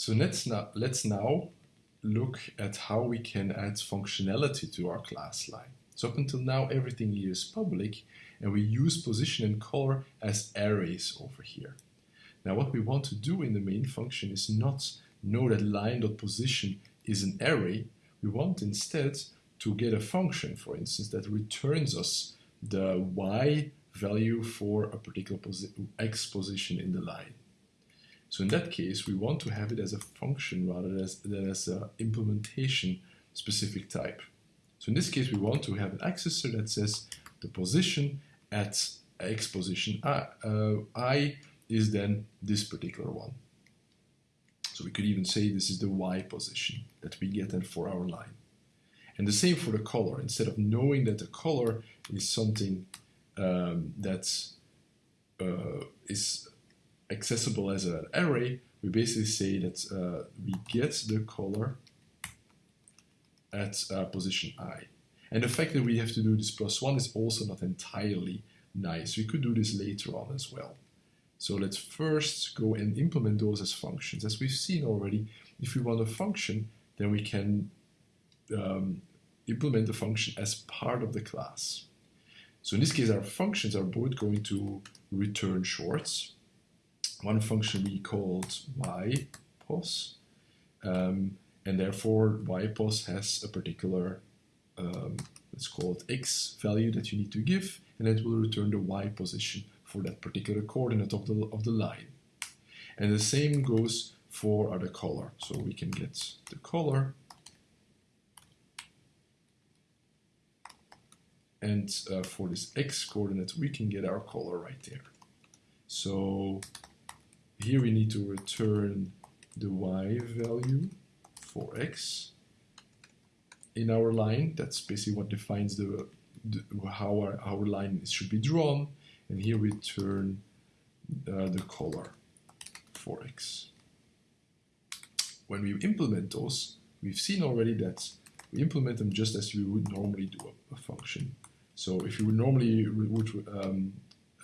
So let's now, let's now look at how we can add functionality to our class line. So up until now, everything here is public, and we use position and color as arrays over here. Now what we want to do in the main function is not know that line.position is an array. We want instead to get a function, for instance, that returns us the y value for a particular posi x position in the line. So in that case, we want to have it as a function rather than as an implementation specific type. So in this case, we want to have an accessor that says the position at x position I, uh, I is then this particular one. So we could even say this is the y position that we get then for our line. And the same for the color. Instead of knowing that the color is something um, that uh, is accessible as an array, we basically say that uh, we get the color at uh, position i. And the fact that we have to do this plus one is also not entirely nice. We could do this later on as well. So let's first go and implement those as functions. As we've seen already, if we want a function, then we can um, implement the function as part of the class. So in this case, our functions are both going to return shorts. One function we called ypos, um, and therefore ypos has a particular, um, let's call it x value that you need to give, and it will return the y position for that particular coordinate of the, of the line. And the same goes for the color. So we can get the color and uh, for this x coordinate we can get our color right there. So here we need to return the y value for x in our line. That's basically what defines the, the how our, our line should be drawn. And here we turn uh, the color for x. When we implement those, we've seen already that we implement them just as we would normally do a, a function. So if you would normally would um,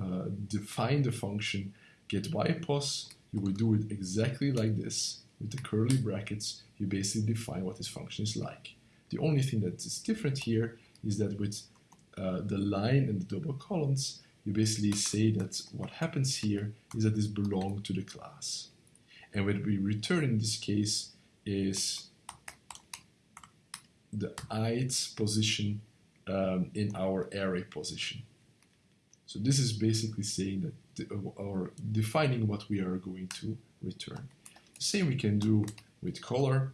uh, define the function get ypos, you would do it exactly like this with the curly brackets. You basically define what this function is like. The only thing that is different here is that with uh, the line and the double columns, you basically say that what happens here is that this belongs to the class. And what we return in this case is the ith position um, in our array position. So this is basically saying that, or defining what we are going to return. Same we can do with color.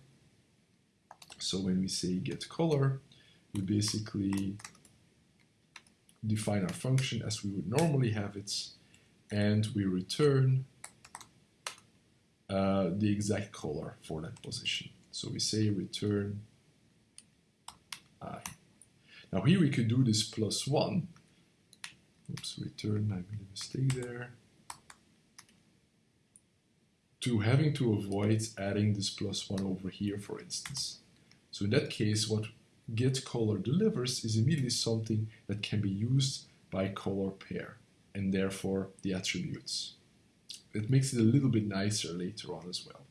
So when we say get color, we basically define our function as we would normally have it, and we return uh, the exact color for that position. So we say return i. Now here we could do this plus one. Oops, return, I made a mistake there. To having to avoid adding this plus one over here, for instance. So in that case, what get color delivers is immediately something that can be used by color pair and therefore the attributes. It makes it a little bit nicer later on as well.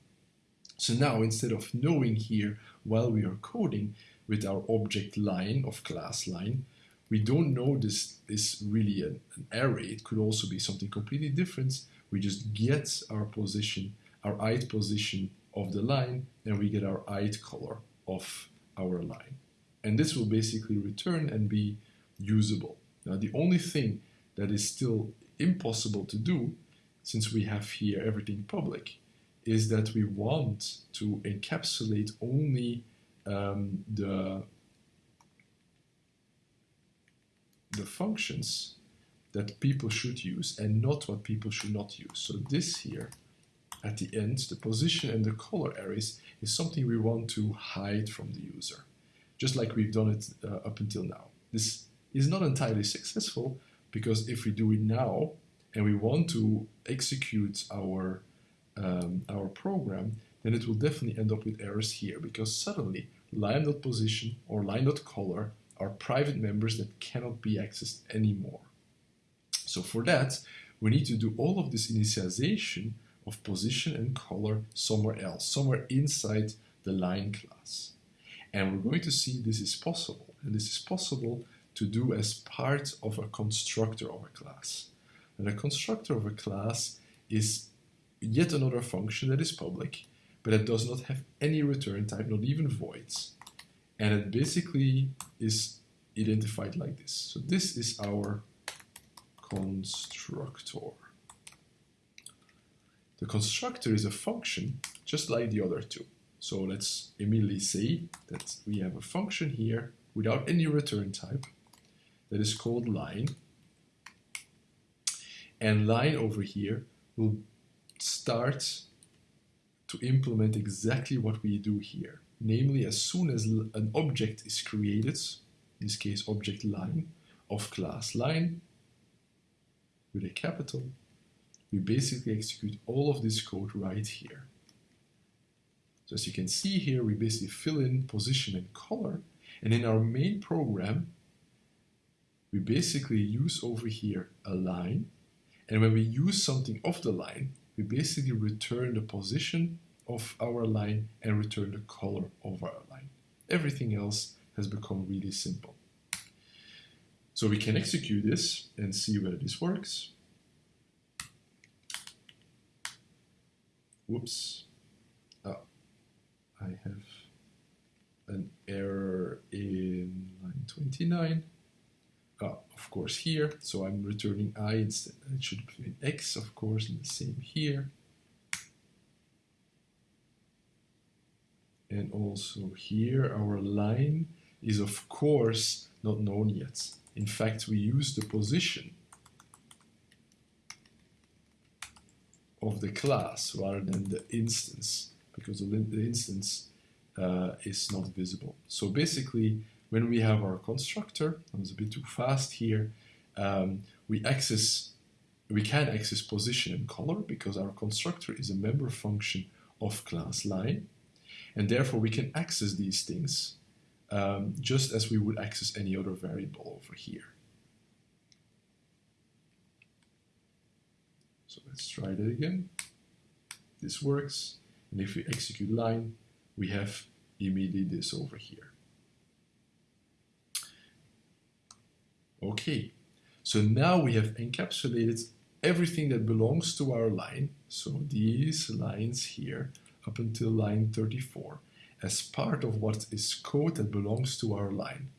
So now instead of knowing here while we are coding with our object line of class line, we don't know this is really an, an array. It could also be something completely different. We just get our position, our ith position of the line, and we get our ith color of our line. And this will basically return and be usable. Now the only thing that is still impossible to do, since we have here everything public, is that we want to encapsulate only um, the the functions that people should use and not what people should not use. So this here at the end, the position and the color arrays is something we want to hide from the user, just like we've done it uh, up until now. This is not entirely successful because if we do it now and we want to execute our, um, our program, then it will definitely end up with errors here because suddenly line.position or line.color are private members that cannot be accessed anymore. So for that, we need to do all of this initialization of position and color somewhere else, somewhere inside the line class. And we're going to see this is possible. And this is possible to do as part of a constructor of a class. And a constructor of a class is yet another function that is public, but it does not have any return type, not even voids. And it basically is identified like this. So this is our constructor. The constructor is a function just like the other two. So let's immediately say that we have a function here without any return type that is called line. And line over here will start to implement exactly what we do here. Namely, as soon as an object is created, in this case object line, of class line, with a capital, we basically execute all of this code right here. So as you can see here, we basically fill in position and color, and in our main program, we basically use over here a line, and when we use something of the line, we basically return the position of our line and return the color of our line. Everything else has become really simple. So we can execute this and see whether this works. Whoops. Oh, I have an error in line 29. Oh, of course here, so I'm returning i instead. It should be an x, of course, and the same here. And also here, our line is of course not known yet. In fact, we use the position of the class rather than the instance because the, instance uh, is not visible. So basically, when we have our constructor, I was a bit too fast here, um, we access, we can access position and color because our constructor is a member function of class line, and therefore we can access these things um, just as we would access any other variable over here. So let's try that again. This works, and if we execute line, we have immediately this over here. Okay, so now we have encapsulated everything that belongs to our line, so these lines here up until line 34, as part of what is code that belongs to our line.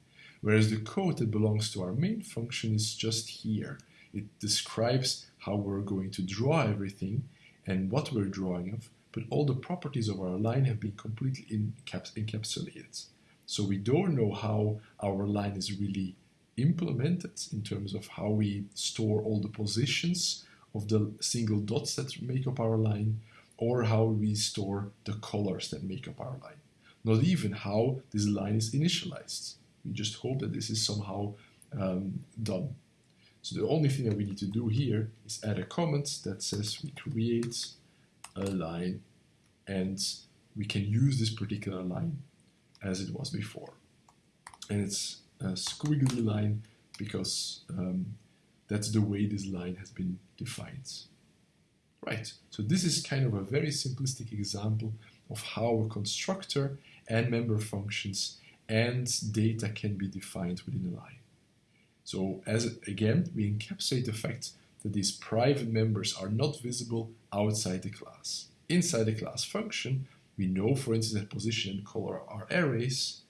Whereas the code that belongs to our main function is just here. It describes how we're going to draw everything and what we're drawing of, but all the properties of our line have been completely encaps encapsulated. So we don't know how our line is really implemented in terms of how we store all the positions of the single dots that make up our line or how we store the colors that make up our line not even how this line is initialized. We just hope that this is somehow um, done. So the only thing that we need to do here is add a comment that says we create a line and we can use this particular line as it was before. And it's a squiggly line because um, that's the way this line has been defined. Right, so this is kind of a very simplistic example of how a constructor and member functions and data can be defined within a line. So as again, we encapsulate the fact that these private members are not visible outside the class. Inside the class function, we know, for instance, that position and color are arrays.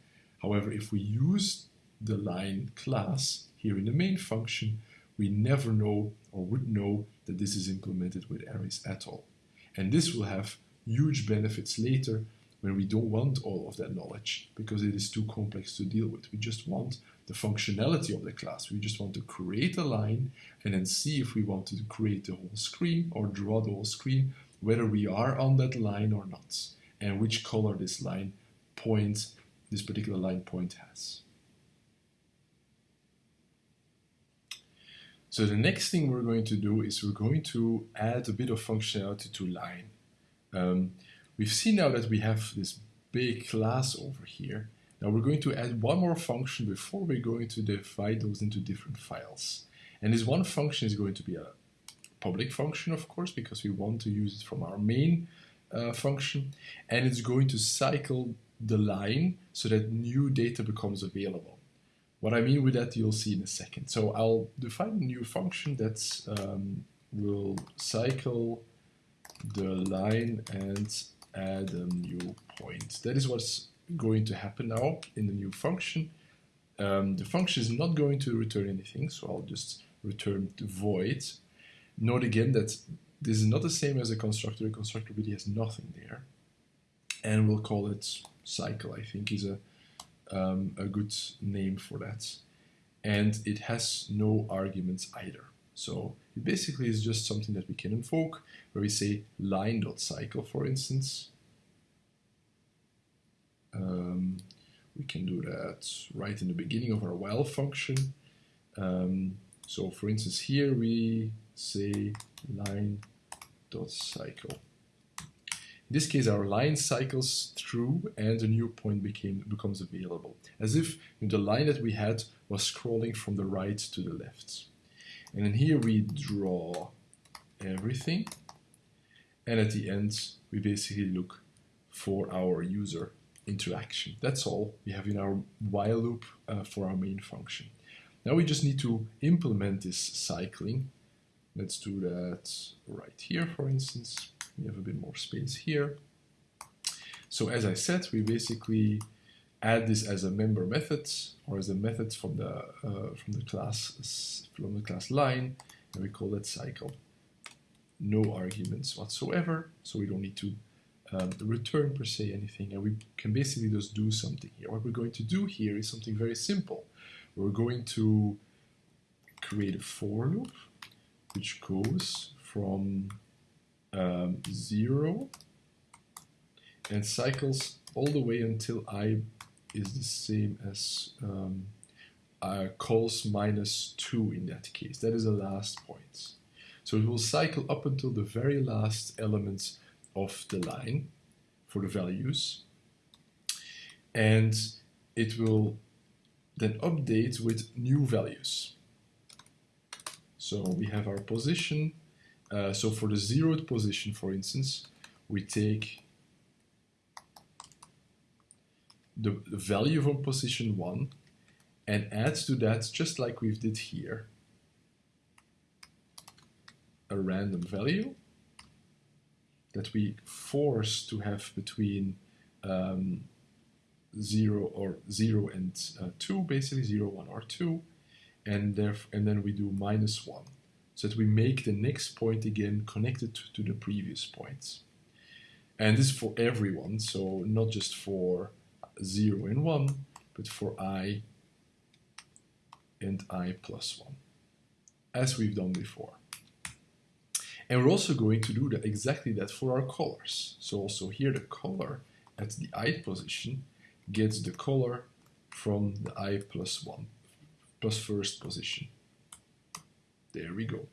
However, if we use the line class here in the main function, we never know or would know that this is implemented with arrays at all. And this will have huge benefits later when we don't want all of that knowledge because it is too complex to deal with. We just want the functionality of the class. We just want to create a line and then see if we want to create the whole screen or draw the whole screen, whether we are on that line or not, and which color this line point, this particular line point has. So the next thing we're going to do is we're going to add a bit of functionality to line. Um, we've seen now that we have this big class over here. Now we're going to add one more function before we're going to divide those into different files. And this one function is going to be a public function, of course, because we want to use it from our main uh, function. And it's going to cycle the line so that new data becomes available. What I mean with that, you'll see in a second. So I'll define a new function that um, will cycle the line and add a new point. That is what's going to happen now in the new function. Um, the function is not going to return anything, so I'll just return void. Note again that this is not the same as a constructor. A constructor really has nothing there. And we'll call it cycle, I think is a, um, a good name for that. And it has no arguments either. So it basically is just something that we can invoke where we say line.cycle, for instance. Um, we can do that right in the beginning of our while function. Um, so for instance, here we say line.cycle. In this case, our line cycles through and a new point became, becomes available, as if the line that we had was scrolling from the right to the left. And then here we draw everything, and at the end, we basically look for our user interaction. That's all we have in our while loop uh, for our main function. Now we just need to implement this cycling. Let's do that right here, for instance. We have a bit more space here. So as I said, we basically add this as a member method or as a method from the uh, from the class from the class line, and we call it cycle. No arguments whatsoever, so we don't need to um, return per se anything, and we can basically just do something here. What we're going to do here is something very simple. We're going to create a for loop which goes from um, 0 and cycles all the way until i is the same as um, uh, cols minus 2 in that case. That is the last point. So it will cycle up until the very last elements of the line for the values. And it will then update with new values. So we have our position. Uh, so for the zeroth position, for instance, we take the, the value from position 1 and add to that, just like we did here, a random value that we force to have between um, 0 or 0 and uh, 2, basically 0, 1 or 2, and, and then we do minus 1, so that we make the next point again connected to, the previous points. And this is for everyone, so not just for 0 and 1, but for i and i plus 1, as we've done before. And we're also going to do exactly that for our colors. So also here the color at the i position gets the color from the i plus 1, plus first position. There we go.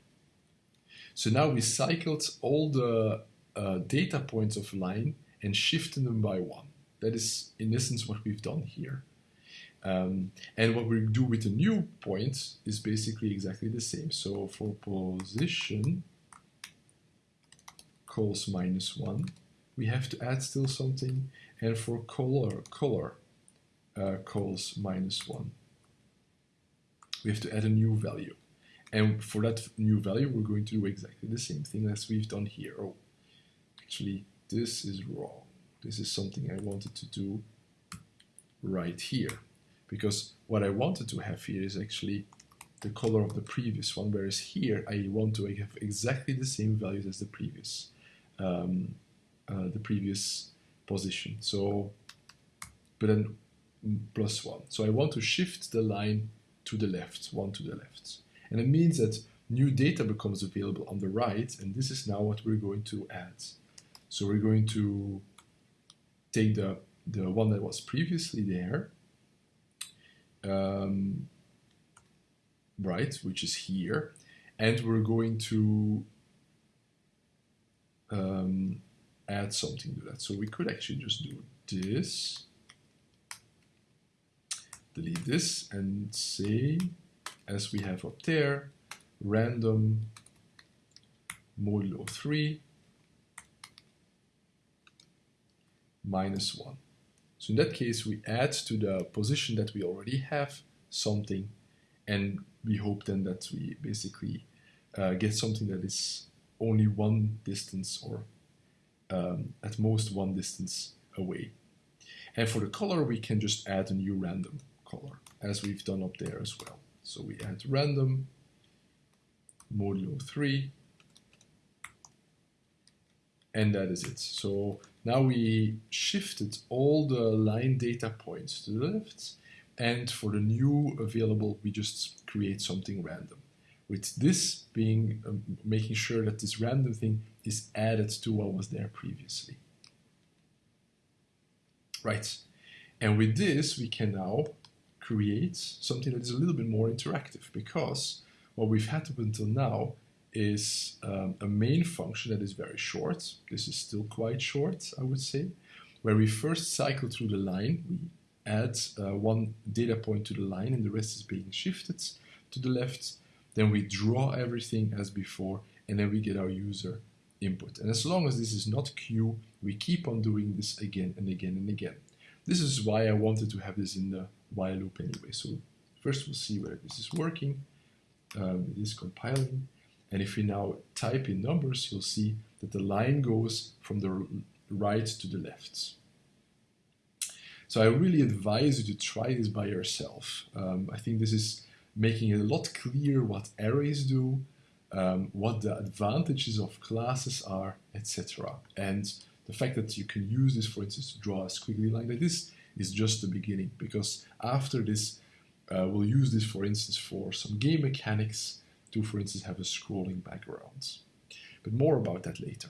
So now we cycled all the uh, data points of line and shifted them by one. That is, in essence, what we've done here. Um, and what we do with the new point is basically exactly the same. So for position, cols minus 1. We have to add still something. And for color, color uh, cols minus 1. We have to add a new value. And for that new value, we're going to do exactly the same thing as we've done here. Oh, actually, this is wrong. This is something I wanted to do right here. Because what I wanted to have here is actually the color of the previous one, whereas here I want to have exactly the same values as the previous um, uh, the previous position. So, but then plus one. So I want to shift the line to the left, one to the left. And it means that new data becomes available on the right, and this is now what we're going to add. So we're going to take the, the one that was previously there, um, right, which is here, and we're going to um, add something to that. So we could actually just do this, delete this, and say, as we have up there, random modulo 3 minus 1. So in that case, we add to the position that we already have something, and we hope then that we basically uh, get something that is only one distance or um, at most one distance away. And for the color, we can just add a new random color, as we've done up there as well. So we add random modulo 3 and that is it. So now we shifted all the line data points to the left and for the new available we just create something random. With this being um, making sure that this random thing is added to what was there previously. Right, and with this we can now create something that is a little bit more interactive because what we've had up until now is um, a main function that is very short. This is still quite short, I would say, where we first cycle through the line. We add uh, one data point to the line and the rest is being shifted to the left. Then we draw everything as before and then we get our user input. And as long as this is not q, we keep on doing this again and again and again. This is why I wanted to have this in the while loop anyway. So first we'll see whether this is working. Um, it is compiling. And if we now type in numbers, you'll see that the line goes from the right to the left. So I really advise you to try this by yourself. Um, I think this is making it a lot clearer what arrays do, um, what the advantages of classes are, etc. And the fact that you can use this, for instance, to draw a squiggly line like this is just the beginning because after this, uh, we'll use this, for instance, for some game mechanics to, for instance, have a scrolling background. But more about that later.